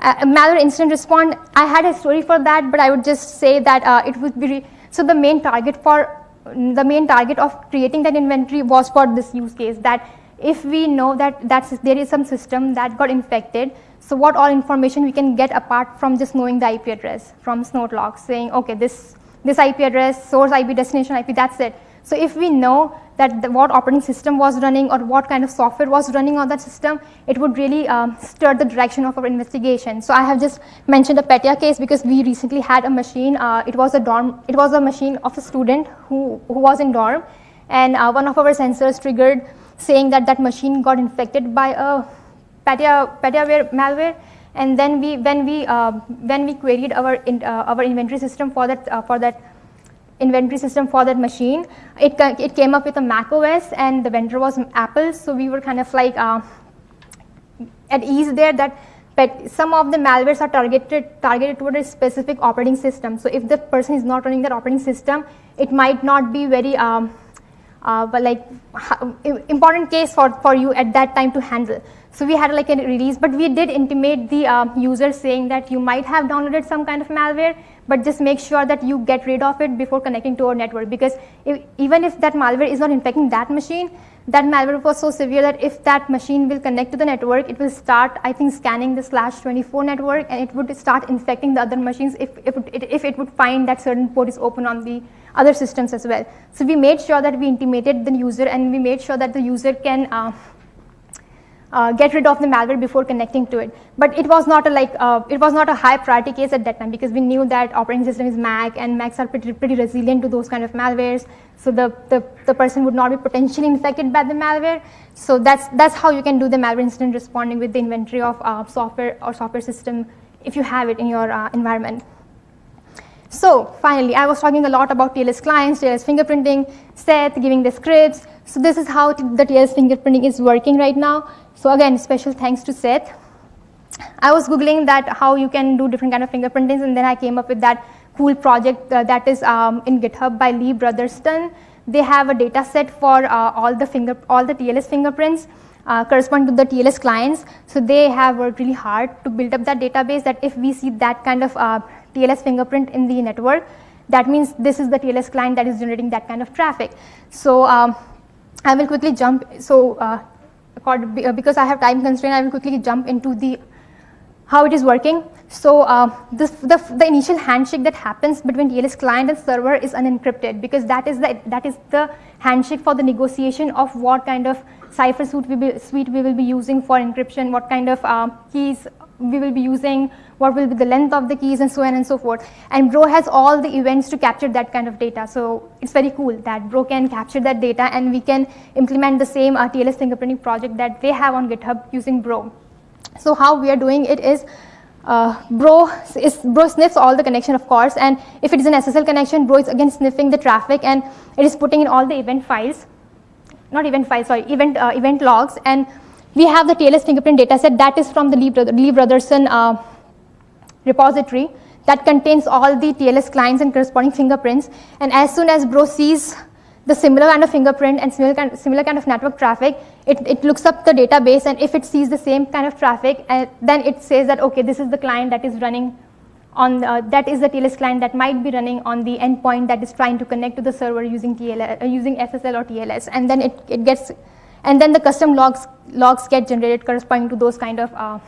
[SPEAKER 2] uh, malware incident response, I had a story for that, but I would just say that uh, it would be so the main target for the main target of creating that inventory was for this use case that if we know that that's, there is some system that got infected, so what all information we can get apart from just knowing the IP address from snort logs saying, okay, this, this IP address, source IP, destination IP, that's it. So if we know that the, what operating system was running or what kind of software was running on that system, it would really um, stir the direction of our investigation. So I have just mentioned a Petya case because we recently had a machine. Uh, it was a dorm. It was a machine of a student who who was in dorm, and uh, one of our sensors triggered saying that that machine got infected by a Petya Petyaware malware. And then we when we uh, when we queried our in, uh, our inventory system for that uh, for that inventory system for that machine. It, it came up with a Mac OS and the vendor was Apple. So we were kind of like uh, at ease there that but some of the malwares are targeted targeted toward a specific operating system. So if the person is not running that operating system, it might not be very um, uh, but like important case for, for you at that time to handle. So we had like a release, but we did intimate the uh, user saying that you might have downloaded some kind of malware, but just make sure that you get rid of it before connecting to our network because if, even if that malware is not infecting that machine, that malware was so severe that if that machine will connect to the network, it will start, I think, scanning the slash 24 network and it would start infecting the other machines if, if, it, if it would find that certain port is open on the other systems as well. So we made sure that we intimated the user and we made sure that the user can uh, uh, get rid of the malware before connecting to it. But it was not a like uh, it was not a high priority case at that time because we knew that operating system is Mac and Macs are pretty, pretty resilient to those kind of malwares. So the, the, the person would not be potentially infected by the malware. So that's that's how you can do the malware incident responding with the inventory of uh, software or software system if you have it in your uh, environment. So finally, I was talking a lot about TLS clients, TLS fingerprinting, Seth giving the scripts. So this is how the TLS fingerprinting is working right now. So again, special thanks to Seth. I was Googling that how you can do different kind of fingerprintings and then I came up with that cool project uh, that is um, in GitHub by Lee Brotherston. They have a data set for uh, all the finger, all the TLS fingerprints uh, correspond to the TLS clients. So they have worked really hard to build up that database that if we see that kind of uh, TLS fingerprint in the network, that means this is the TLS client that is generating that kind of traffic. So um, I will quickly jump. So uh, because I have time constraint, I will quickly jump into the how it is working. So uh, this, the, the initial handshake that happens between TLS client and server is unencrypted because that is the, that is the handshake for the negotiation of what kind of cipher suite we, be, suite we will be using for encryption, what kind of uh, keys we will be using, what will be the length of the keys and so on and so forth. And Bro has all the events to capture that kind of data. So it's very cool that Bro can capture that data and we can implement the same TLS fingerprinting project that they have on GitHub using Bro. So how we are doing it is uh, bro, is, bro sniffs all the connection of course and if it is an SSL connection, bro is again sniffing the traffic and it is putting in all the event files, not event files, sorry, event, uh, event logs and we have the TLS fingerprint dataset that is from the Lee, Brother, Lee Brotherston uh, repository that contains all the TLS clients and corresponding fingerprints. And as soon as Bro sees the similar kind of fingerprint and similar kind, similar kind of network traffic, it, it looks up the database and if it sees the same kind of traffic, uh, then it says that, okay, this is the client that is running on, uh, that is the TLS client that might be running on the endpoint that is trying to connect to the server using, TLS, uh, using SSL or TLS. And then it, it gets, and then the custom logs, logs get generated corresponding to those kind of uh,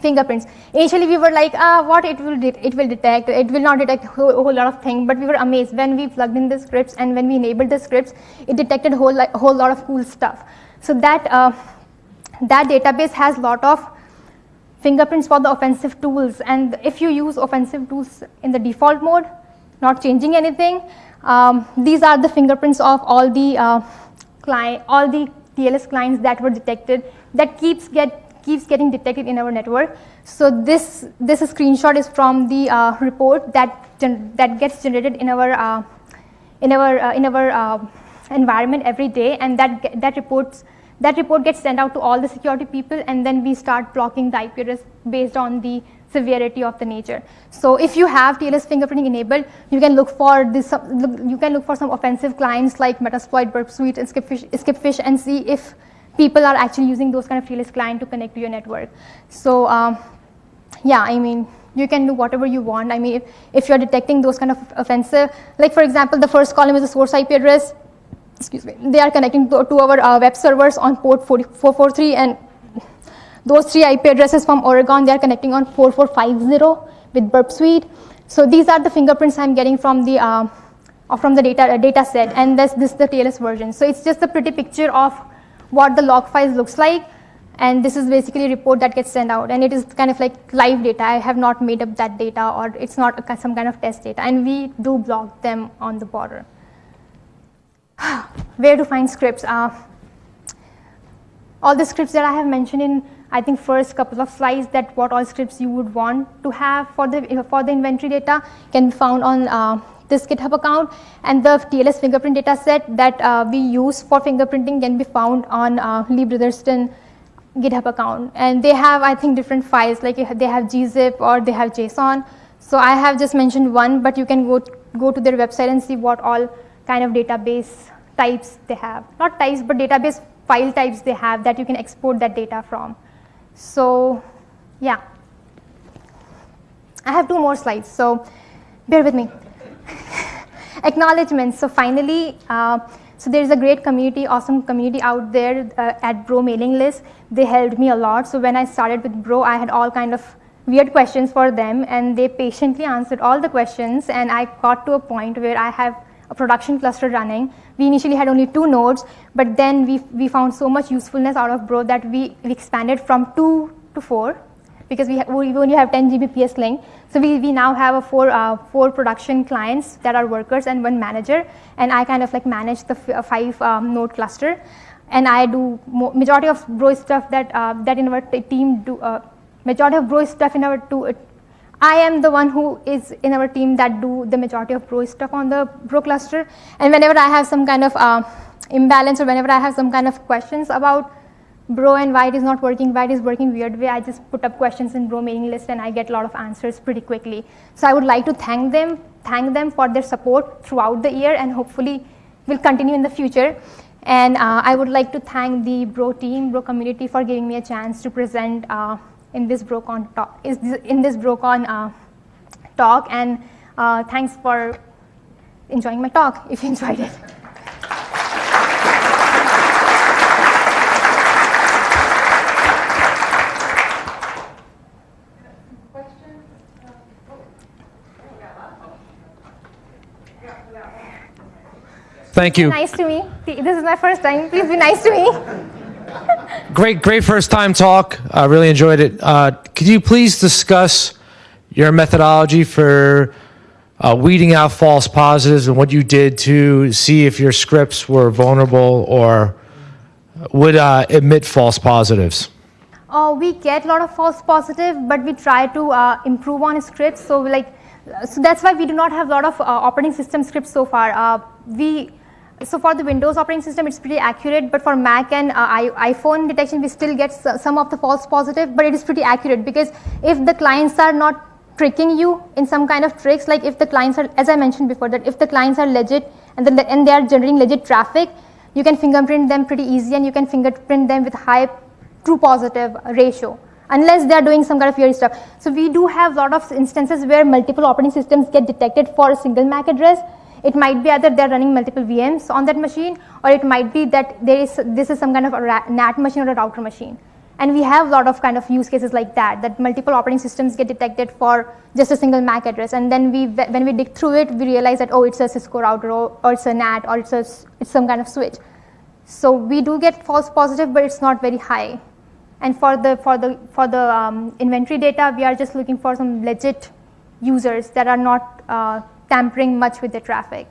[SPEAKER 2] fingerprints. Initially, we were like, ah, what it will it will detect? It will not detect a whole, whole, lot of things. But we were amazed when we plugged in the scripts and when we enabled the scripts, it detected a whole, whole lot of cool stuff. So that uh, that database has a lot of fingerprints for the offensive tools. And if you use offensive tools in the default mode, not changing anything, um, these are the fingerprints of all the uh, client, all the TLS clients that were detected that keeps get keeps getting detected in our network. So this, this screenshot is from the uh, report that, that gets generated in our, uh, in our, uh, in our uh, environment every day and that, that, reports, that report gets sent out to all the security people and then we start blocking the IP address based on the severity of the nature. So if you have TLS fingerprinting enabled, you can look for this, you can look for some offensive clients like Metasploit, Burp Suite, and Skipfish, Skipfish and see if people are actually using those kind of TLS client to connect to your network. So um, yeah, I mean, you can do whatever you want. I mean, if, if you're detecting those kind of offensive, like for example, the first column is the source IP address, excuse me, they are connecting to, to our uh, web servers on port 443 and those three IP addresses from Oregon, they are connecting on 4450 with Burp Suite. So these are the fingerprints I'm getting from the uh, from the data uh, data set, and this this is the TLS version. So it's just a pretty picture of what the log files looks like. And this is basically a report that gets sent out. And it is kind of like live data. I have not made up that data or it's not a, some kind of test data. And we do block them on the border. Where to find scripts? Uh, all the scripts that I have mentioned in, I think, first couple of slides that what all scripts you would want to have for the, for the inventory data can be found on uh, this GitHub account and the TLS fingerprint data set that uh, we use for fingerprinting can be found on uh, Lee Brotherston GitHub account. And they have, I think, different files like they have gzip or they have JSON. So I have just mentioned one, but you can go, go to their website and see what all kind of database types they have. Not types, but database file types they have that you can export that data from. So yeah. I have two more slides. So bear with me. Acknowledgements. So finally, uh, so there's a great community, awesome community out there uh, at Bro mailing list. They helped me a lot. So when I started with Bro, I had all kind of weird questions for them, and they patiently answered all the questions. And I got to a point where I have a production cluster running. We initially had only two nodes, but then we we found so much usefulness out of Bro that we, we expanded from two to four because we, we only have 10 Gbps link. So we, we now have a four, uh, four production clients that are workers and one manager, and I kind of like manage the uh, five um, node cluster. And I do majority of Bro stuff that, uh, that in our team do, uh, majority of Bro stuff in our two, I am the one who is in our team that do the majority of Bro stuff on the Bro cluster. And whenever I have some kind of uh, imbalance or whenever I have some kind of questions about bro and why it is not working, why it is working weird way, I just put up questions in bro mailing list and I get a lot of answers pretty quickly. So I would like to thank them, thank them for their support throughout the year and hopefully will continue in the future. And uh, I would like to thank the bro team, bro community for giving me a chance to present uh, in this BroCon talk, is in this BroCon uh, talk. And uh, thanks for enjoying my talk if you enjoyed it.
[SPEAKER 3] Thank you.
[SPEAKER 2] Nice to me. This is my first time. Please be nice to me.
[SPEAKER 3] Great, great first time talk. I really enjoyed it. Uh, could you please discuss your methodology for uh, weeding out false positives and what you did to see if your scripts were vulnerable or would uh, emit false positives?
[SPEAKER 2] Uh, we get a lot of false positive, but we try to uh, improve on scripts. So like, so that's why we do not have a lot of uh, operating system scripts so far. We so for the Windows operating system, it's pretty accurate, but for Mac and uh, iPhone detection, we still get some of the false positive, but it is pretty accurate because if the clients are not tricking you in some kind of tricks, like if the clients are, as I mentioned before, that if the clients are legit and, the, and they are generating legit traffic, you can fingerprint them pretty easy and you can fingerprint them with high true positive ratio unless they are doing some kind of weird stuff. So we do have a lot of instances where multiple operating systems get detected for a single MAC address it might be either they're running multiple VMs on that machine, or it might be that there is this is some kind of a NAT machine or a router machine. And we have a lot of kind of use cases like that, that multiple operating systems get detected for just a single MAC address. And then we, when we dig through it, we realize that, oh, it's a Cisco router, or, or it's a NAT, or it's, a, it's some kind of switch. So we do get false positive, but it's not very high. And for the, for the, for the um, inventory data, we are just looking for some legit users that are not uh, tampering much with the traffic.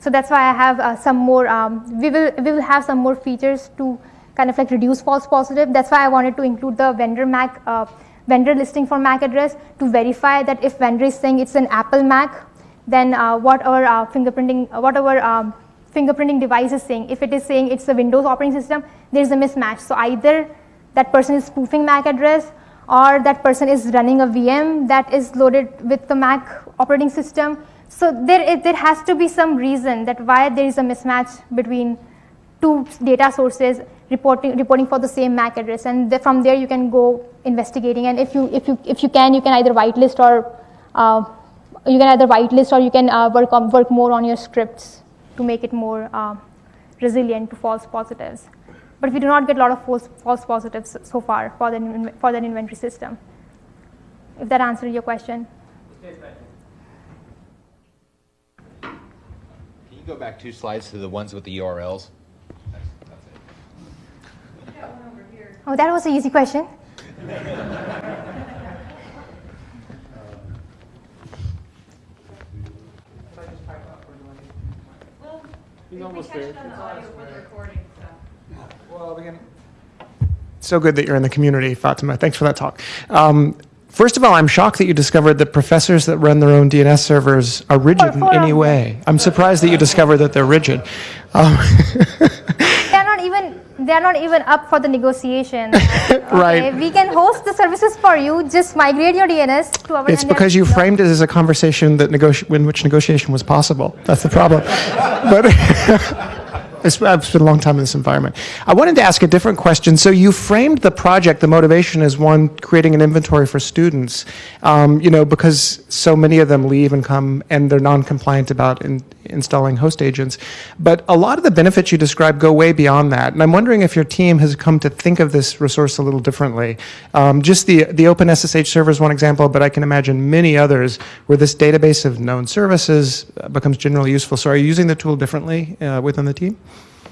[SPEAKER 2] So that's why I have uh, some more, um, we, will, we will have some more features to kind of like reduce false positive. That's why I wanted to include the vendor MAC, uh, vendor listing for MAC address to verify that if vendor is saying it's an Apple Mac, then uh, what our uh, fingerprinting, uh, what our um, fingerprinting device is saying. If it is saying it's a Windows operating system, there's a mismatch. So either that person is spoofing MAC address or that person is running a VM that is loaded with the Mac operating system so there, there has to be some reason that why there is a mismatch between two data sources reporting, reporting for the same MAC address. And the, from there you can go investigating. And if you, if you, if you can, you can either whitelist or uh, you can either whitelist or you can uh, work, on, work more on your scripts to make it more uh, resilient to false positives. But we do not get a lot of false, false positives so far for the, for the inventory system. If that answers your question.
[SPEAKER 4] Go back two slides to the ones with the URLs?
[SPEAKER 2] Oh, that was an easy question.
[SPEAKER 5] He's almost there. Well, again, so good that you're in the community, Fatima. Thanks for that talk. Um, First of all, I'm shocked that you discovered that professors that run their own DNS servers are rigid in any way. I'm surprised that you discovered that they're rigid. Um,
[SPEAKER 2] they're not even they're not even up for the negotiation. Okay?
[SPEAKER 5] right.
[SPEAKER 2] We can host the services for you. Just migrate your DNS to our.
[SPEAKER 5] It's because you framed it as a conversation that negoti- in which negotiation was possible. That's the problem. but. I've I've spent a long time in this environment. I wanted to ask a different question. So you framed the project, the motivation, is one creating an inventory for students. Um, you know, because so many of them leave and come, and they're non-compliant about in, installing host agents. But a lot of the benefits you describe go way beyond that. And I'm wondering if your team has come to think of this resource a little differently. Um, just the the Open SSH server is one example, but I can imagine many others where this database of known services uh, becomes generally useful. So are you using the tool differently uh, within the team?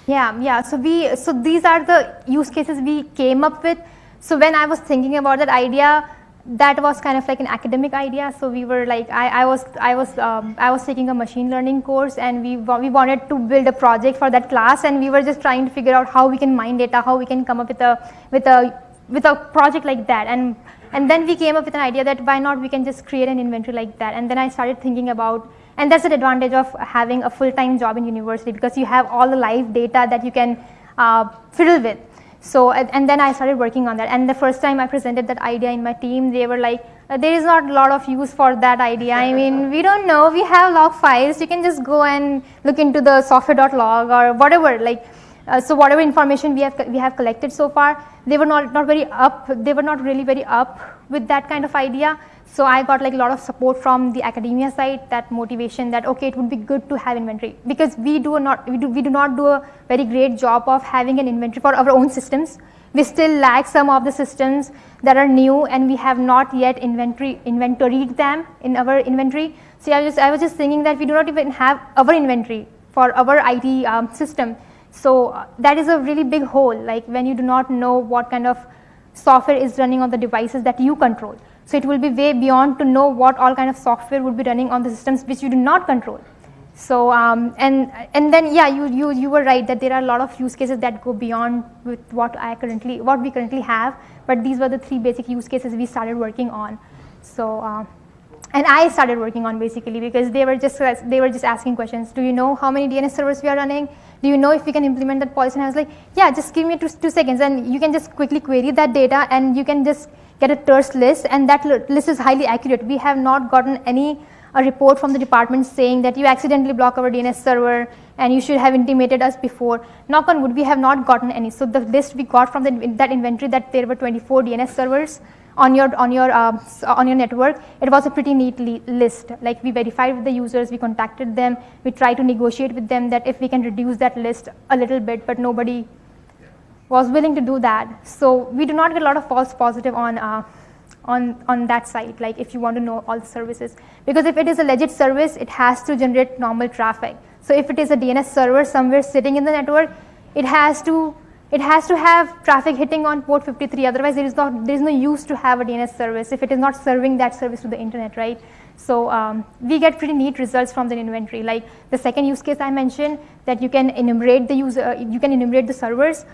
[SPEAKER 2] Yeah, yeah. So we, so these are the use cases we came up with. So when I was thinking about that idea, that was kind of like an academic idea. So we were like, I, I was, I was, um, I was taking a machine learning course, and we we wanted to build a project for that class, and we were just trying to figure out how we can mine data, how we can come up with a with a with a project like that, and and then we came up with an idea that why not we can just create an inventory like that, and then I started thinking about and that's an advantage of having a full-time job in university because you have all the live data that you can uh, fiddle with. So, and then I started working on that. And the first time I presented that idea in my team, they were like, uh, there is not a lot of use for that idea. I mean, we don't know. We have log files. You can just go and look into the software.log or whatever. Like, uh, so whatever information we have we have collected so far, they were not not very up. They were not really very up with that kind of idea. So I got like a lot of support from the academia side, that motivation that okay, it would be good to have inventory because we do not we do we do not do a very great job of having an inventory for our own systems. We still lack some of the systems that are new and we have not yet inventory inventoried them in our inventory. So I was just I was just thinking that we do not even have our inventory for our IT um, system. So uh, that is a really big hole. Like when you do not know what kind of software is running on the devices that you control. So it will be way beyond to know what all kind of software would be running on the systems which you do not control. So um, and and then yeah, you you you were right that there are a lot of use cases that go beyond with what I currently what we currently have. But these were the three basic use cases we started working on. So. Uh, and I started working on basically because they were just they were just asking questions. Do you know how many DNS servers we are running? Do you know if we can implement that policy? And I was like, yeah, just give me two, two seconds, and you can just quickly query that data, and you can just get a terse list and that list is highly accurate. We have not gotten any a report from the department saying that you accidentally block our DNS server and you should have intimated us before. Knock on wood, we have not gotten any. So the list we got from the, that inventory that there were 24 DNS servers on your on your uh, on your network. It was a pretty neat list. Like we verified with the users, we contacted them, we tried to negotiate with them that if we can reduce that list a little bit, but nobody was willing to do that. So we do not get a lot of false positive on, uh, on, on that site, like if you want to know all the services. Because if it is a legit service, it has to generate normal traffic. So if it is a DNS server somewhere sitting in the network, it has to, it has to have traffic hitting on port 53. Otherwise, there is, not, there is no use to have a DNS service if it is not serving that service to the internet, right? So um, we get pretty neat results from the inventory. Like the second use case I mentioned, that you can enumerate the user, you can enumerate the servers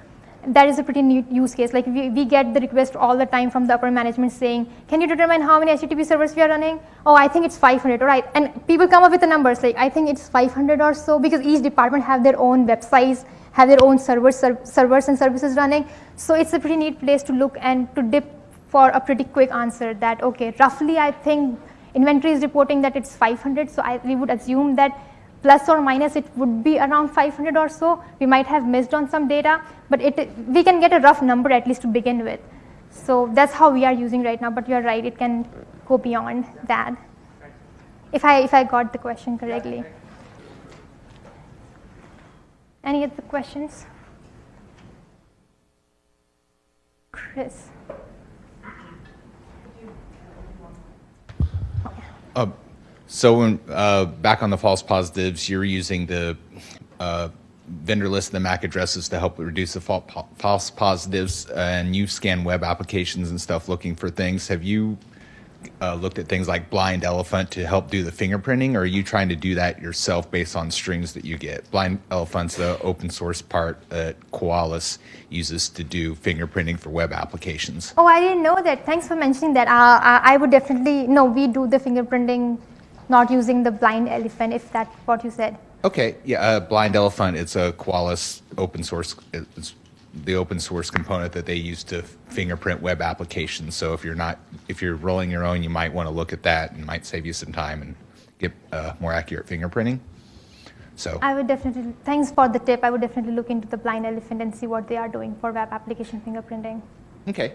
[SPEAKER 2] that is a pretty neat use case. Like we, we get the request all the time from the upper management saying, can you determine how many HTTP servers we are running? Oh, I think it's 500, all right. And people come up with the numbers, like I think it's 500 or so because each department have their own websites, have their own servers, ser servers and services running. So it's a pretty neat place to look and to dip for a pretty quick answer that, okay, roughly I think inventory is reporting that it's 500. So I, we would assume that plus or minus it would be around 500 or so. We might have missed on some data, but it, we can get a rough number at least to begin with. So that's how we are using right now, but you're right, it can go beyond that. If I, if I got the question correctly. Any other questions? Chris.
[SPEAKER 4] Uh, so when, uh, back on the false positives, you're using the uh, vendor list and the MAC addresses to help reduce the false positives, and you scan web applications and stuff looking for things. Have you uh, looked at things like Blind Elephant to help do the fingerprinting, or are you trying to do that yourself based on strings that you get? Blind Elephant's the open source part that Qualys uses to do fingerprinting for web applications.
[SPEAKER 2] Oh, I didn't know that. Thanks for mentioning that. Uh, I would definitely, no, we do the fingerprinting not using the blind elephant, if that's what you said.
[SPEAKER 4] Okay, yeah, uh, Blind Elephant, it's a Qualys open source, it's the open source component that they use to fingerprint web applications. So if you're not, if you're rolling your own, you might want to look at that and might save you some time and get uh, more accurate fingerprinting. So,
[SPEAKER 2] I would definitely, thanks for the tip. I would definitely look into the blind elephant and see what they are doing for web application fingerprinting.
[SPEAKER 4] okay.